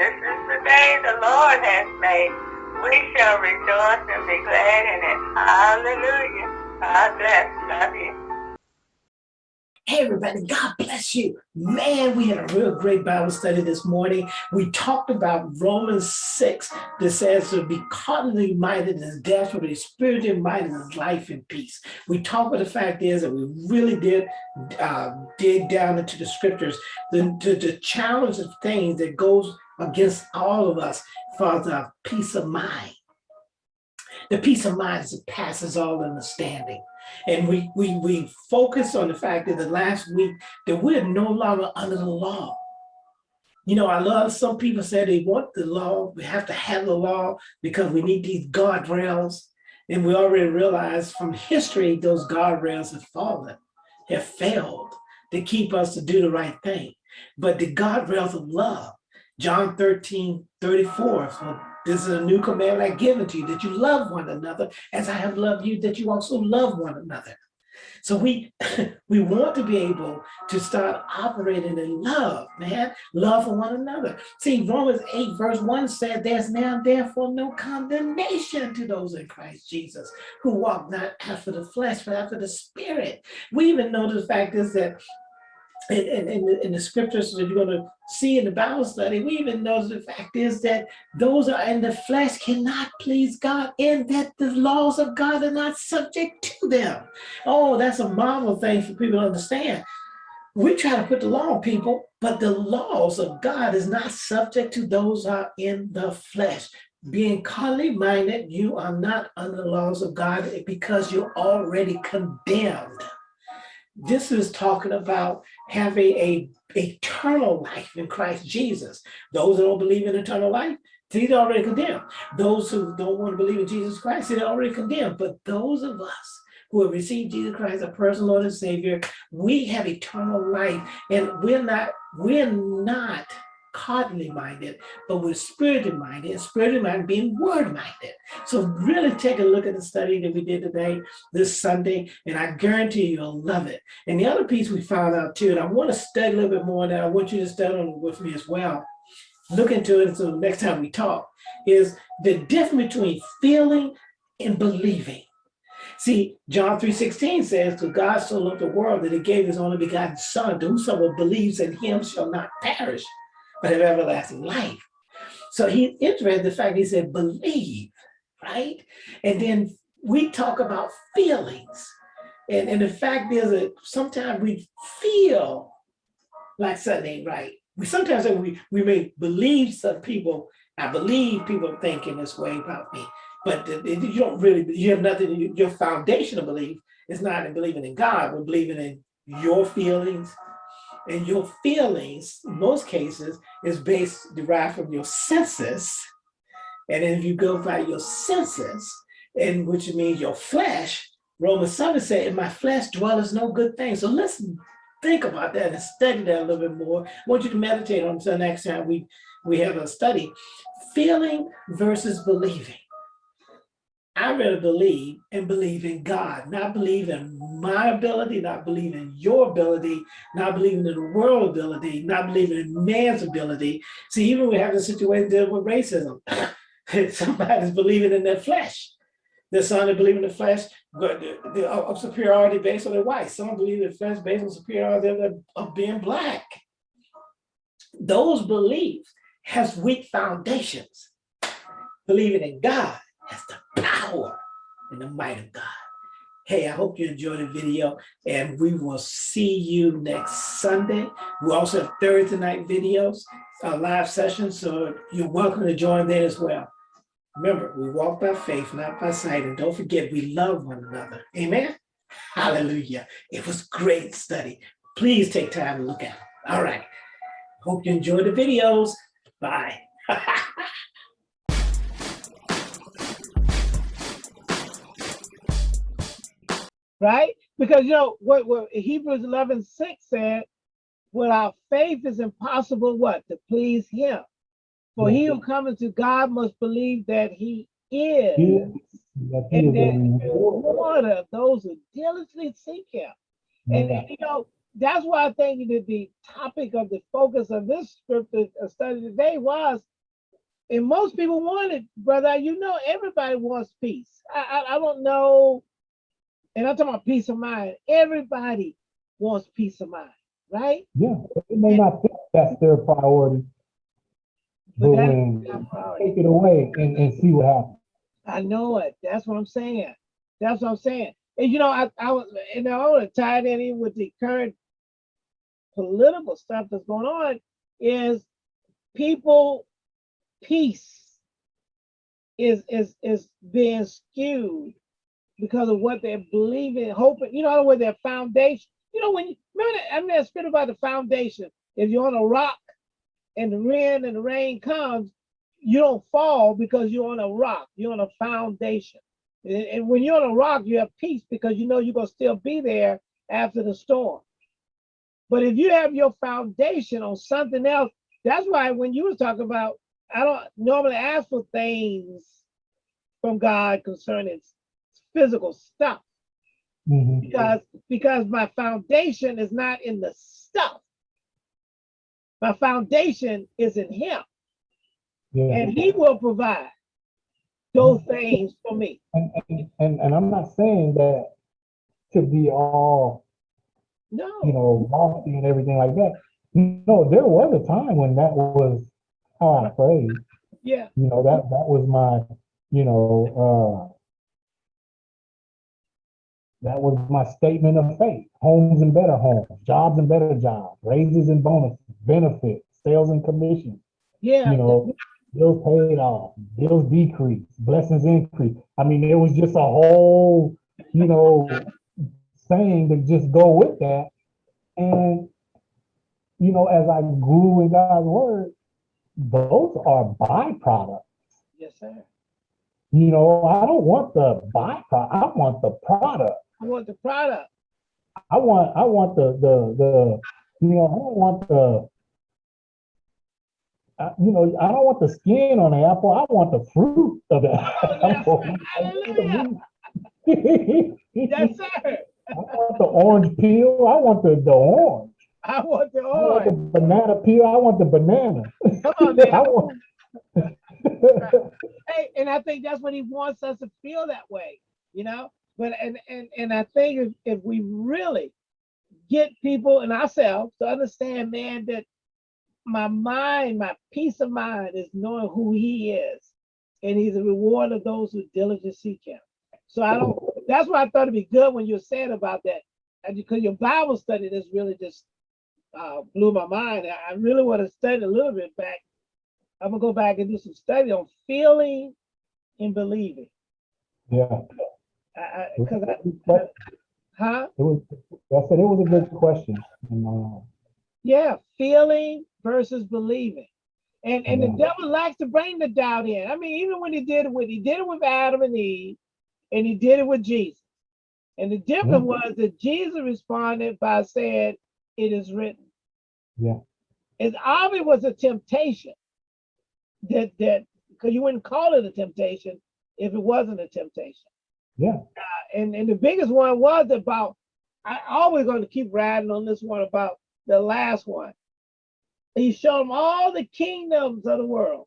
This is the day the Lord has made. We shall rejoice and be glad in it. Hallelujah. God bless. Love you. Hey, everybody, God bless you. Man, we had a real great Bible study this morning. We talked about Romans 6 that says to be carnally minded is death, but be spiritually minded is life and peace. We talked about the fact is that we really did uh, dig down into the scriptures, the, the, the challenge of things that goes against all of us for the peace of mind. The peace of mind that passes all understanding. And we, we, we focus on the fact that the last week that we're no longer under the law. You know, I love some people say they want the law, we have to have the law because we need these guardrails. And we already realize from history, those guardrails have fallen, have failed to keep us to do the right thing. But the guardrails of love, John 13, 34, so this is a new command I give to you, that you love one another as I have loved you, that you also love one another. So we we want to be able to start operating in love, man, love for one another. See, Romans 8 verse 1 said, there's now therefore no condemnation to those in Christ Jesus who walk not after the flesh, but after the spirit. We even know the fact is that in, in, in, the scriptures that you're going to see in the Bible study, we even know the fact is that those are in the flesh cannot please God and that the laws of God are not subject to them. Oh, that's a marvel thing for people to understand. We try to put the law on people, but the laws of God is not subject to those are in the flesh. Being carnally minded, you are not under the laws of God because you're already condemned. This is talking about having a a eternal life in Christ Jesus. Those who don't believe in eternal life, they're already condemned. Those who don't want to believe in Jesus Christ, they're already condemned. But those of us who have received Jesus Christ, as a personal Lord and Savior, we have eternal life, and we're not, we're not carnally minded, but we're spiritually minded, spiritually minded being word minded. So really take a look at the study that we did today, this Sunday, and I guarantee you'll love it. And the other piece we found out too, and I want to study a little bit more that I want you to study with me as well, look into it so next time we talk, is the difference between feeling and believing. See, John 3.16 says, to God so loved the world that he gave his only begotten son, to whosoever believes in him shall not perish, but have everlasting life. So he interested the fact he said, believe, right? And then we talk about feelings. And, and the fact is that sometimes we feel like something ain't right. We sometimes we, we may believe some people, I believe people thinking this way about me, but you don't really, you have nothing, your foundational belief is not in believing in God, but believing in your feelings, and your feelings, in most cases, is based, derived from your senses. And if you go by your senses, and which means your flesh, Romans 7 said, in my flesh dwelleth no good thing. So listen, think about that and study that a little bit more. I want you to meditate on until next time we, we have a study. Feeling versus believing. I rather believe and believe in God, not believe in my ability, not believe in your ability, not believing in the world ability, not believing in man's ability. See, even we have a situation dealing with racism. Somebody's believing in their flesh. There's some that believe in the flesh but of superiority based on their white. Some believe in the flesh based on superiority of being black. Those beliefs has weak foundations. Believing in God has the power and the might of God. Hey, I hope you enjoyed the video and we will see you next Sunday. We also have Thursday night videos, uh, live sessions, so you're welcome to join there as well. Remember, we walk by faith, not by sight, and don't forget we love one another. Amen? Hallelujah. It was great study. Please take time to look at it. All right. Hope you enjoyed the videos. Bye. right? Because you know what, what Hebrews 11, 6 said, without faith is impossible what? To please him. For he who comes to God must believe that he is, and that of those who diligently seek him. And you know, that's why I think that the topic of the focus of this scripture study today was, and most people want it, brother. You know, everybody wants peace. I, I, I don't know, and I'm talking about peace of mind. Everybody wants peace of mind, right? Yeah, it may not think that's their priority, but But that's when their you priority. take it away and, and see what happens. I know it. That's what I'm saying. That's what I'm saying. And you know, I, I was, and I want to tie it in with the current political stuff that's going on is people peace is is is being skewed because of what they're believing, hoping, you know, with their foundation. You know, when you remember that, I mean, that script about the foundation. If you're on a rock and the wind and the rain comes, you don't fall because you're on a rock, you're on a foundation. And, when you're on a rock, you have peace because you know you're gonna still be there after the storm. But if you have your foundation on something else, that's why when you was talking about, I don't normally ask for things from God concerning physical stuff Mhm. because because my foundation is not in the stuff. My foundation is in Him, Yeah, and He will provide those things for me. and, and, and, and I'm not saying that to be all, no you know, lofty and everything like that. No, there was a time when that was how I prayed. yeah, You know, that, that was my, you know, uh, that was my statement of faith. Homes and better homes, jobs and better jobs, raises and bonuses, benefits, sales and commission. yeah, you know, bills paid off, bills decrease, blessings increase. I mean, it was just a whole, you know, saying to just go with that. And, you know, as I grew in God's word, those are byproducts. yes, sir. You know, I don't want the byproduct. I want the product. I want the product. I want, I want the, the, the, you know, I don't want the, I- you know, I don't want the skin on the apple. I want the fruit of the apple. Yes, sir. I want the orange peel. I want the, the orange. I want the orange. I want the banana peel. I want the banana. Come on, man. I want- Hey, and I think that's what he wants us to feel that way, you know. But and and and I think if, if we really get people and ourselves to understand, man, that my mind, my peace of mind is knowing who he is, and he's a reward of those who diligently seek him. So I don't. That's why I thought it'd be good when you said about that, and because your Bible study this really just uh, blew my mind. I I really want to study a little bit back. I'm gonna go back and do some study on feeling and believing. Yeah. I, I, cause I, But huh? it was, I said it was a good question. And, uh, Yeah, feeling versus believing. And and the devil likes to bring the doubt in. I mean, even when he did it with he did it with Adam and Eve, and he did it with Jesus. And the difference Yeah. was that Jesus responded by saying, It is written. Yeah. It obviously was a temptation that that because you wouldn't call it a temptation if it wasn't a temptation. Yeah. Uh, and and the biggest one was about. I always going to keep riding on this one about the last one. He showed him all the kingdoms of the world,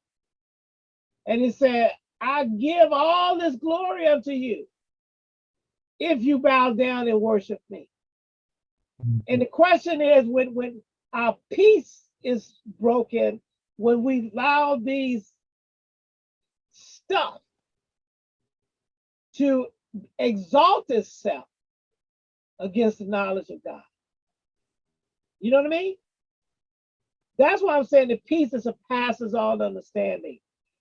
and he said, "I give all this glory unto you if you bow down and worship me." And the question is, when when our peace is broken, when we allow these stuff to exalt itself against the knowledge of God. You know what I mean? That's why I'm saying the peace that surpasses all understanding.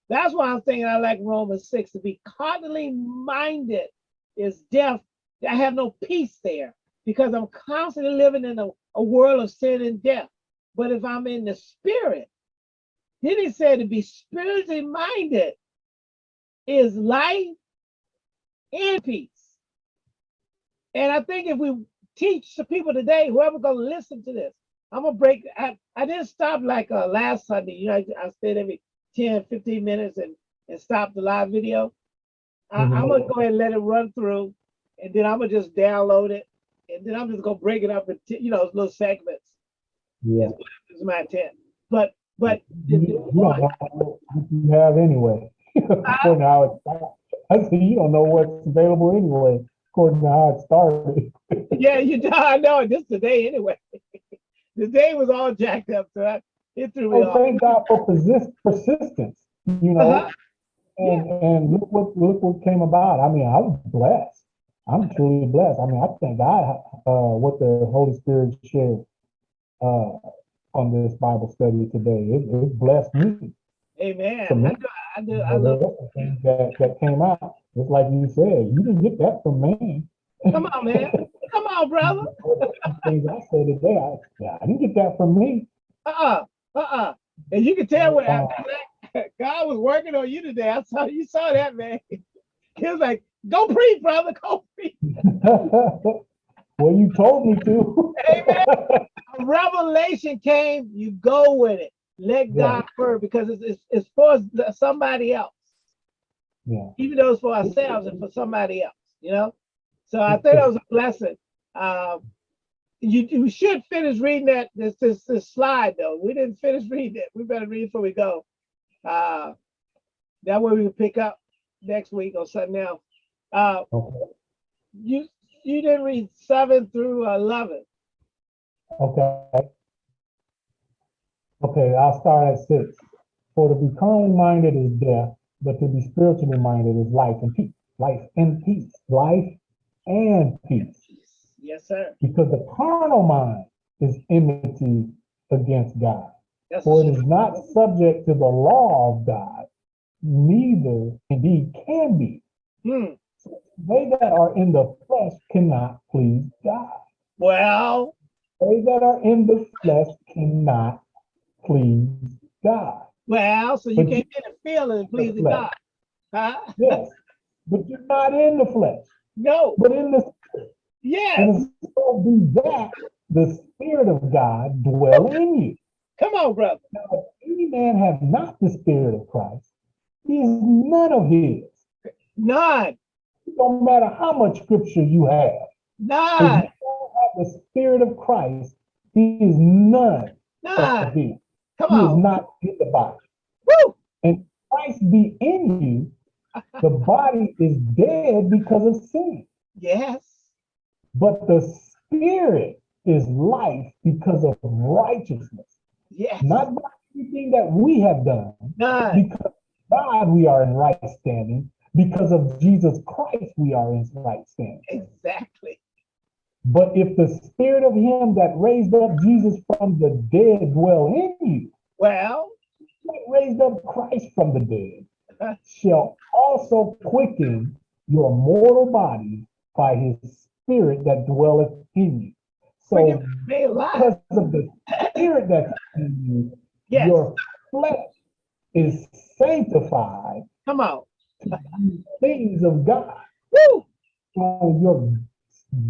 That's why I'm thinking I like Romans 6 to be carnally minded is death. I have no peace there because I'm constantly living in a, a world of sin and death. But if I'm in the spirit, then he said to be spiritually minded is life peace. And I think if we teach the people today, whoever gonna listen to this, I'm gonna break. I, I didn't stop like uh, last Sunday. You know, I, I stayed every 10, 15 minutes and, and stop the live video. I, Mhm. I'm gonna go ahead and let it run through, and then I'm gonna just download it and then I'm just gonna break it up into, you know, little segments. Yeah. Is my intent. But, but You you don't know you have anyway. According to how it started. I said, you don't know what's available anyway, according to how it started. yeah, you know, I know this today anyway. the day was all jacked up, so I, it threw me Oh, off. thank God for persist, persistence, you know? Uh-huh. And, and look what, look what came about. I mean, I was blessed. I'm truly blessed. I mean, I thank God, uh, what the Holy Spirit shared, uh, on this Bible study today. It, it blessed me. Amen. For me. I do, I love rest of the things That, that came out, just like you said, you didn't get that from man. Come on, man. Come on, brother. Things I said today, I, I didn't get that from me. Uh-uh. Uh-uh. And you can tell when Uh-uh. God was working on you today. I saw you saw that, man. He was like, go preach, brother, go preach. well, you told me to. Amen. A revelation came, you go with it. Let Yeah. God first because it's, it's, it's for somebody else, yeah. even though it's for ourselves and for somebody else, you know? So I think that was a blessing. Um, you, you should finish reading that this, this this slide though. We didn't finish reading it. We better read before we go. Uh, that way we can pick up next week or something else. Uh, Okay. you you didn't read seven through eleven. Okay. Okay, I'll start at six. For to be carnally minded is death, but to be spiritually minded is life and peace. Life and peace. Life and peace. Yes, sir. Because the carnal mind is enmity against God. That's For it is not subject to the law of God, neither indeed can be. Hmm. They that are in the flesh cannot please God. Well, They that are in the flesh cannot please God. well, so you But can't get a feeling and please the flesh. God. Huh? Yes, but you're not in the flesh, No. but in the Yes. and so be that the Spirit of God dwell in you. Come on, brother. Now, if any man have not the Spirit of Christ, he is none of his. None. It don't matter how much scripture you have. None. If you don't have the Spirit of Christ, he is none of None. Come He is not in the body. Woo. And Christ be in you, the body is dead because of sin. Yes. But the spirit is life because of righteousness. Yes. Not by anything that we have done, None. because of God we are in right standing. Because of Jesus Christ we are in right standing. Exactly. But if the spirit of him that raised up Jesus from the dead dwell in you, Well, that raised up Christ from the dead, shall also quicken your mortal body by his spirit that dwelleth in you. So can be alive. because of the spirit that's in you, Yes. your flesh is sanctified Come on. things of God. Woo. So your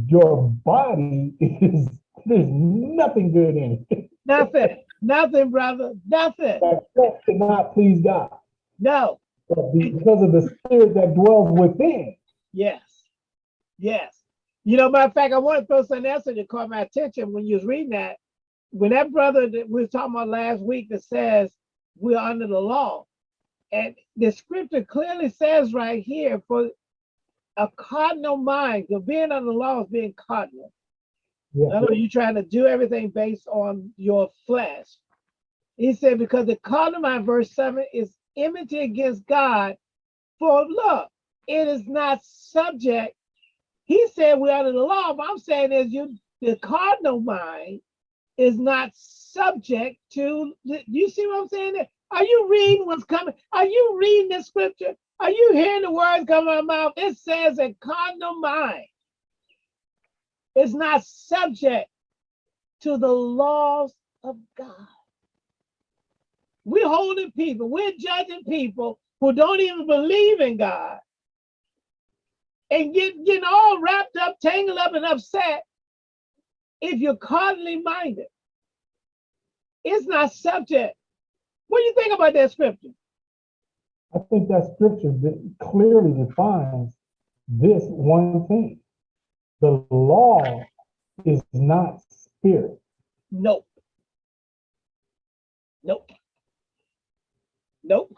your body is there's nothing good in it. Nothing. Nothing, brother. Nothing. That flesh cannot please God. No. But because of the spirit that dwells within, Yes. Yes. You know, matter of fact, I want to throw something else that caught my attention when you was reading that. When that brother that we were talking about last week that says we're under the law. And the scripture clearly says right here for a cardinal mind, because being under the law is being cardinal. yeah, In other words, you're trying to do everything based on your flesh. He said, because the cardinal mind, verse 7, is enmity against God. For look, it is not subject. He said we're under the law, but I'm saying is you the cardinal mind is not subject to you see what I'm saying there? Are you reading what's coming? Are you reading the scripture? Are you hearing the words come out of my mouth? It says a carnal mind is not subject to the laws of God. We're holding people, we're judging people who don't even believe in God and get getting all wrapped up, tangled up, and upset if you're carnally minded. It's not subject. What do you think about that scripture? I think that scripture clearly defines this one thing. The law is not spirit. Nope. Nope. Nope.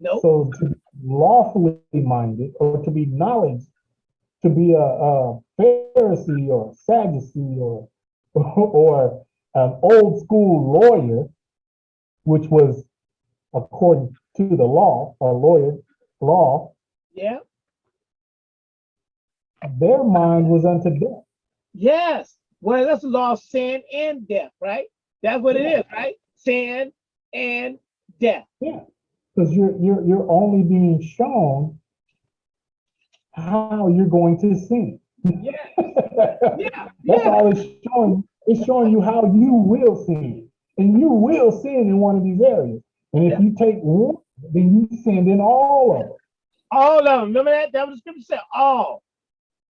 Nope. So to be lawfully minded or to be knowledge, to be a, a Pharisee or Sadducee or or an old school lawyer, which was according to the law, a lawyer law, Yeah. their mind was unto death. Yes. Well, that's the law of sin and death, right? That's what it is, right? Sin and death. Yeah, because you're you're you're only being shown how you're going to sin. Yeah. That's Yeah. Yeah. all it's showing. It's showing you how you will sin, and you will sin in one of these areas. And if Yeah. you take one, then you send in all of them. All of them. Remember that? That was the scripture said all.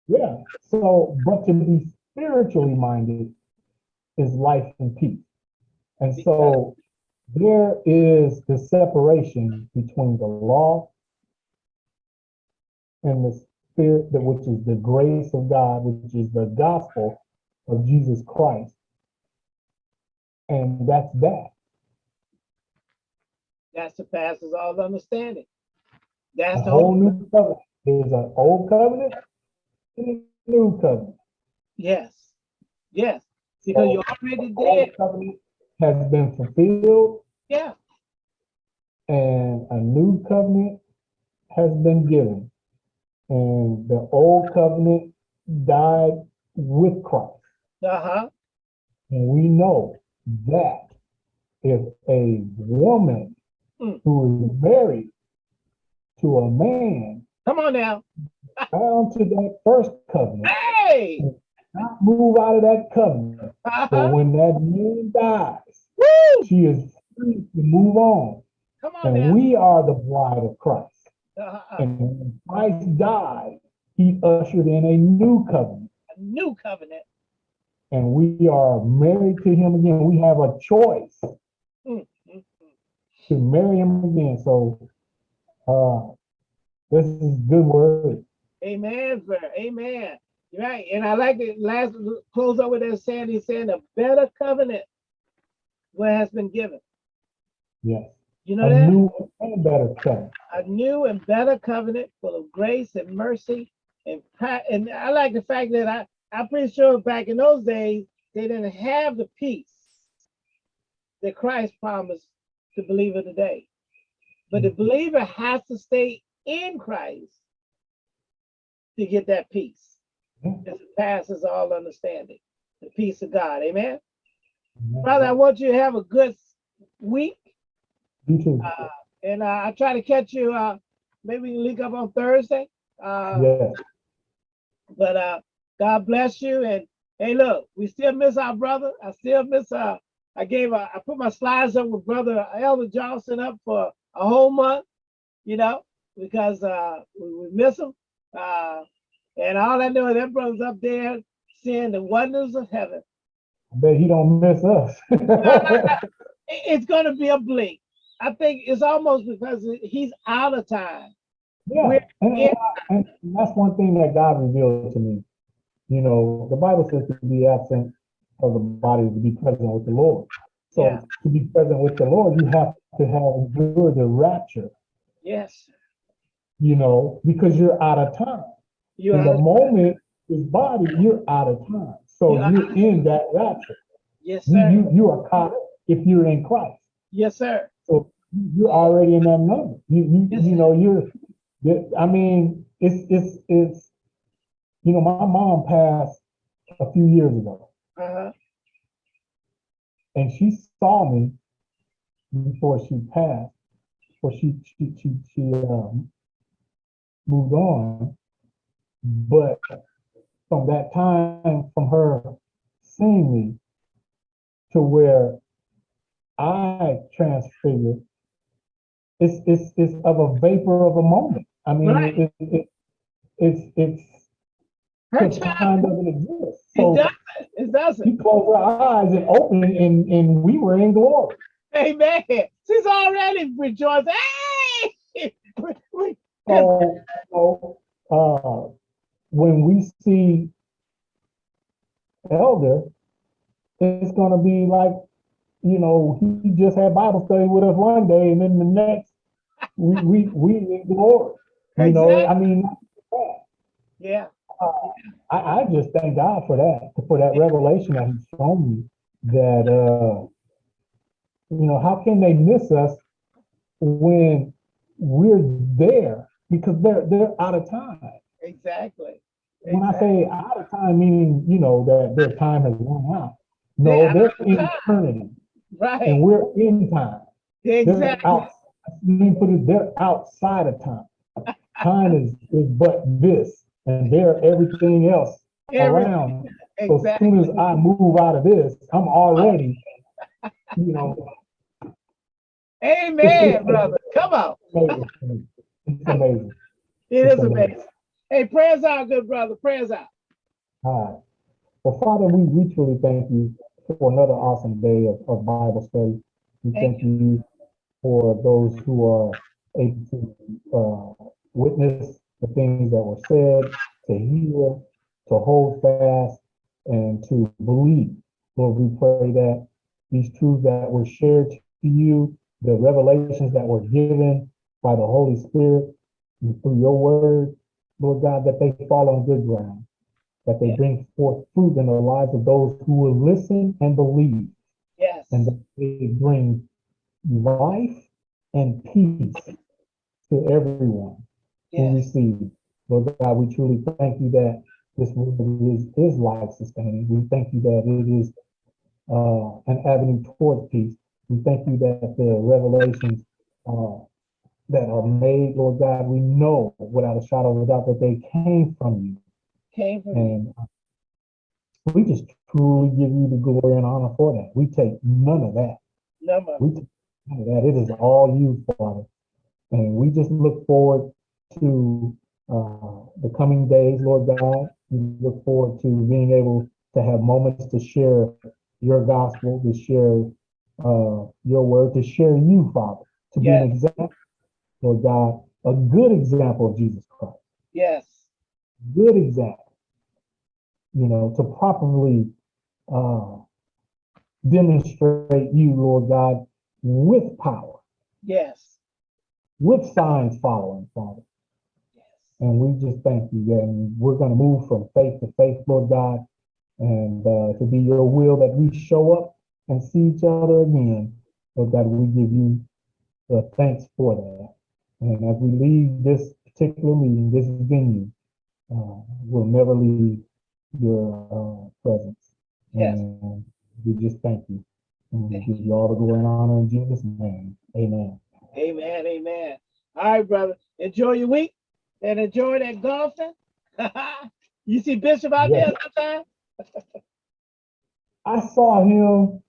Yeah. So, but to be spiritually minded is life and peace. And so there is the separation between the law and the spirit, that which is the grace of God, which is the gospel of Jesus Christ. And that's that. That surpasses all understanding. That's A the whole new covenant. There's an old covenant and a new covenant. yes. Yes. Because So, you're already the old dead. covenant has been fulfilled Yeah. and a new covenant has been given. And the old covenant died with Christ. Uh-huh. And we know that if a woman Mm. who is married to a man Come on now. bound to that first covenant, Hey. not move out of that covenant, but Uh-huh. when that man dies, Woo! she is free to move on. Come on And now. we are the bride of Christ. Uh-huh. And when Christ died, he ushered in a new covenant. A new covenant. And we are married to him again. We have a choice. To marry him again. So uh this is good word. Amen, sir. Amen. Right. And I like it. Last close up with that saying, he's saying a better covenant what has been given. Yes. You know A that? new and better covenant. a new and better covenant full of grace and mercy and and I like the fact that I I'm pretty sure back in those days they didn't have the peace that Christ promised the believer today. But the believer has to stay in Christ to get that peace. Yeah. That passes all understanding. The peace of God. Amen. Brother, I want you to have a good week. You too. Uh, and uh, I try to catch you. Uh, maybe we can link up on Thursday. Uh, yes. But uh, God bless you. And hey, look, we still miss our brother. I still miss. Uh, I gave. Uh, I put my slides up with brother Elder Johnson up for a whole month. You know, because uh, we, we miss him. Uh, and all I know is that brother's up there seeing the wonders of heaven. I bet he don't miss us. It's gonna be a blink. I think it's almost because he's out of time. Yeah, and, and that's one thing that God revealed to me. You know, the Bible says to be absent of the body to be present with the Lord. So Yeah. to be present with the Lord, you have to have endured the rapture, Yes, you know, because you're out of time. You're In the moment, his body, you're out of time. So Yeah. you're in that rapture. Yes, You, sir. you, you are caught if you're in Christ. Yes, sir. So you're already in that number. You, you, Yes, you know, you're, you- I mean, it's, it's, it's, you know, my mom passed a few years ago Uh-huh. and she saw me before she passed, before she, she, she, she, um, moved on. But from that time, from her seeing me to where I transfigured, it's, it's, it's of a vapor of a moment. I mean, Right. it, it, it, it's, it's, Her it time, doesn't exist. So. It doesn't. you close our eyes and open and, and we were in glory. Amen. She's already rejoicing. Hey! So, so, uh, when we see elder, it's gonna be like, you know, he just had Bible study with us one day and then the next, we, we, we in glory. You know, I mean, Yeah, I, I just thank God for that, for that revelation that he's shown me that, uh, you know, how can they miss us when we're there? Because they're, they're out of time. exactly. When I say out of time, meaning, you know, that their time has run out. They're No, they're in time. eternity Right. and we're in time. They're exactly. out, let me put it, they're outside of time. Time is, is but this, and they're everything else Every- around. So as soon as I move out of this, I'm already, you know, Amen, brother. Come on. amazing. It's amazing. It It's is amazing. amazing. Hey, prayers out, good brother. Prayers out. All right. Well, Father, we, we truly thank you for another awesome day of, of Bible study. We Thank thank you for those who are able to, uh, witness the things that were said, to hear, to hold fast, and to believe. Lord, we pray that these truths that were shared to you, the revelations that were given by the Holy Spirit and through your word, Lord God, that they fall on good ground, that they Yeah. bring forth fruit in the lives of those who will listen and believe, Yes. and that they bring life and peace to everyone Yes. receives. Lord God, we truly thank you that this word is, is life sustaining. We thank you that it is uh, an avenue toward peace. We thank you that the revelations uh, that are made, Lord God, we know without a shadow of a doubt that they came from you. Came from. And uh, we just truly give you the glory and honor for that. We take none of that. Number. We take none of that. It is all you, Father. And we just look forward to uh, the coming days, Lord God. We look forward to being able to have moments to share your gospel, to share uh, your word, to share you, Father, to be an example, Lord God, a good example of Jesus Christ, Yes. good example, you know, to properly uh, demonstrate you, Lord God, with power, Yes. with signs following, Father. And we just thank you, and we're gonna move from faith to faith, Lord God, and uh, to be your will that we show up and see each other again. Lord God, we give you the thanks for that. And as we leave this particular meeting, this venue, uh, we'll never leave your uh, presence. Yes. And we just thank you. And we give you all the glory and honor in Jesus' name. Amen. Amen. Amen. All right, brother. Enjoy your week and enjoy that golfing. you see Bishop out Yes. there sometime? I saw him.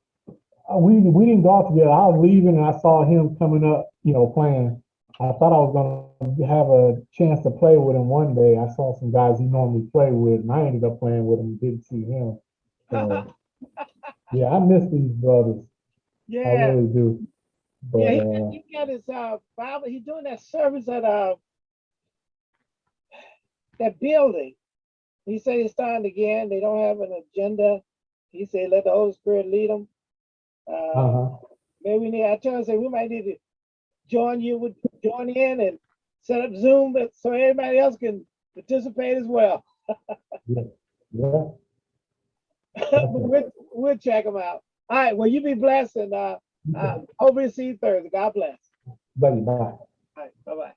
uh, We we didn't go out together. I was leaving and I saw him coming up, you know, playing. I thought I was gonna have a chance to play with him one day. I saw some guys he normally play with, and I ended up playing with him. Didn't see him. So, yeah, I miss these brothers. I yeah. really do. But Yeah, he, uh, got- he got his uh Bible. He's doing that service at uh that building. He said it's starting again. They don't have an agenda. He said let the Holy Spirit lead them. Uh, uh-huh. maybe we need. I told him say, we might need to join you with join in and set up Zoom, so everybody else can participate as well. Yeah. but we'll, we'll check them out. All right. Well, you be blessed and uh, uh hopefully see you Thursday. God bless. Buddy, bye. All right, bye bye.